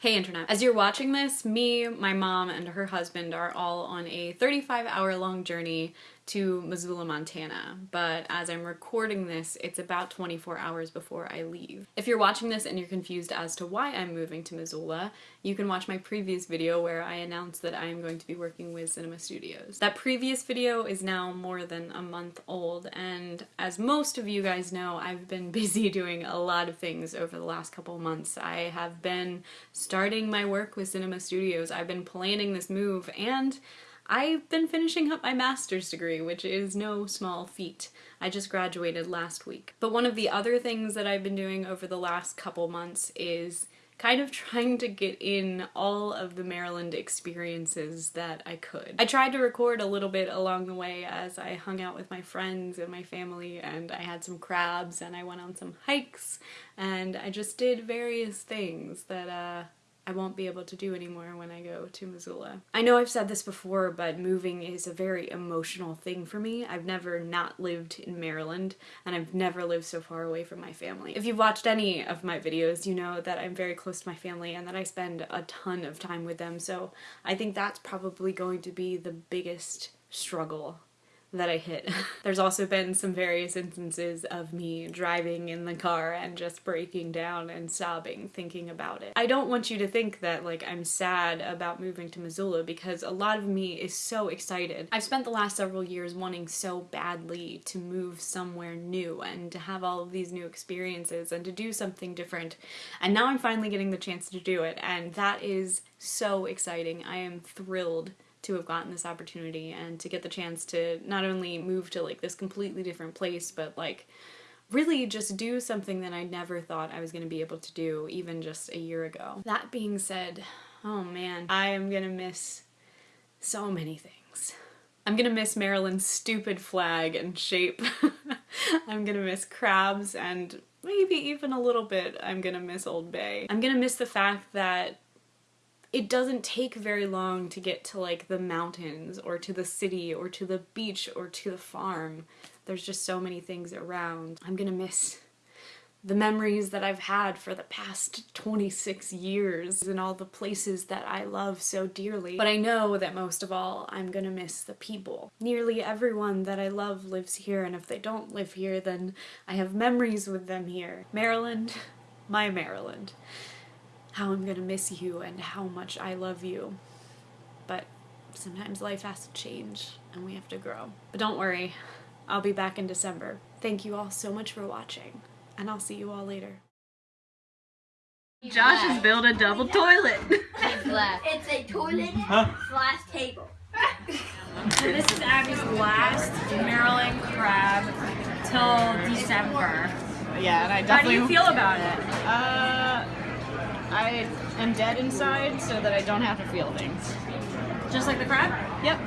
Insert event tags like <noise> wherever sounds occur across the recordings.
Hey Internet. As you're watching this, me, my mom, and her husband are all on a 35 hour long journey to Missoula, Montana, but as I'm recording this, it's about 24 hours before I leave. If you're watching this and you're confused as to why I'm moving to Missoula, you can watch my previous video where I announced that I am going to be working with Cinema Studios. That previous video is now more than a month old, and as most of you guys know, I've been <laughs> busy doing a lot of things over the last couple months. I have been starting my work with Cinema Studios, I've been planning this move, and I've been finishing up my master's degree, which is no small feat. I just graduated last week. But one of the other things that I've been doing over the last couple months is kind of <laughs> trying to get in all of the Maryland experiences that I could. I tried to record a little bit along the way as I hung out with my friends and my family and I had some crabs and I went on some hikes and I just did various things that uh, I won't be able to do anymore when I go to Missoula. I know I've said this before, but moving is a very emotional thing for me. I've never not lived in Maryland, and I've never lived so far away from my family. If you've watched any of my videos, you know that I'm very close to my family and that I spend a ton of time with them, so I think that's probably going to be the biggest struggle that I hit. <laughs> There's also been some various instances of me driving in the car and just breaking down and sobbing thinking about it. I don't want you to think that like I'm sad about moving to Missoula because a lot of me is so excited. I've spent the last several years wanting so badly to move somewhere new and to have all of these new experiences and to do something different and now I'm finally getting the chance to do it and that is so exciting. I am thrilled to have gotten this opportunity and to get the chance to not only move to like this completely different place, but like really just do something that I never thought I was going to be able to do even just a year ago. That being said, oh man, I am going to miss so many things. I'm gonna miss Maryland's stupid flag and shape. <laughs> I'm gonna miss crabs and maybe even a little bit I'm gonna miss Old Bay. I'm gonna miss the fact that it doesn't take very long to get to like the mountains or to the city or to the beach or to the farm. There's just so many things around. I'm gonna miss the memories that I've had for the past 26 years and all the places that I love so dearly. But I know that most of all, I'm gonna miss the people. Nearly everyone that I love lives here, and if they don't live here, then I have memories with them here. Maryland, <laughs> my Maryland how I'm gonna miss you and how much I love you. But sometimes life has to change and we have to grow. But don't worry, I'll be back in December. Thank you all so much for watching, and I'll see you all later. Josh has built a double toilet. It's a <laughs> toilet huh? slash table. so this is Abby's last Maryland crab till December. Yeah, and I definitely. How do you feel about it? Uh, I am dead inside so that I don't have to feel things. Just like the crab? Yep.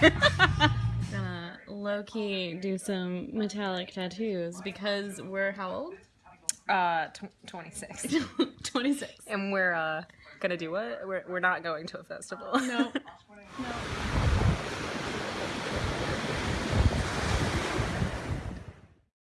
<laughs> Gonna low-key do some metallic tattoos because we're how old? Uh, 26. <laughs> 26. And we're uh gonna do what? We're, we're not going to a festival. No. no. <laughs>